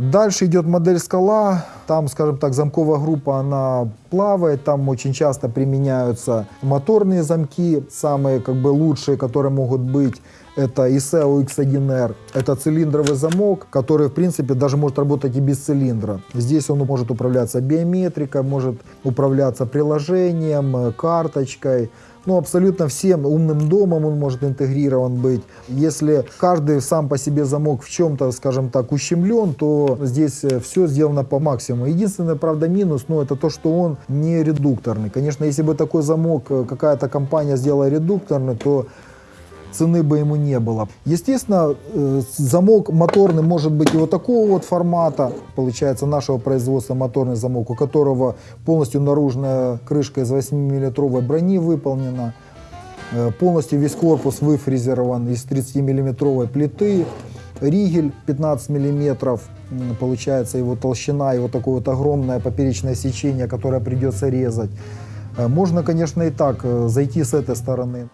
Дальше идет модель скала. Там, скажем так, замковая группа, она плавает. Там очень часто применяются моторные замки, самые как бы лучшие, которые могут быть. Это ISEO X1R. Это цилиндровый замок, который, в принципе, даже может работать и без цилиндра. Здесь он может управляться биометрикой, может управляться приложением, э, карточкой. Ну, абсолютно всем умным домом он может интегрирован быть. Если каждый сам по себе замок в чем-то, скажем так, ущемлен, то здесь все сделано по максимуму. Единственный, правда, минус, ну, это то, что он не редукторный. Конечно, если бы такой замок э, какая-то компания сделала редукторный, то цены бы ему не было. Естественно, э, замок моторный может быть и вот такого вот формата, получается нашего производства моторный замок, у которого полностью наружная крышка из 8-миллиметровой брони выполнена, Э, полностью весь корпус выфрезерован из 30-миллиметровой плиты, ригель 15 миллиметров, получается его толщина и вот такое вот огромное поперечное сечение, которое придется резать. Э, Можно, конечно, и так э, зайти с этой стороны.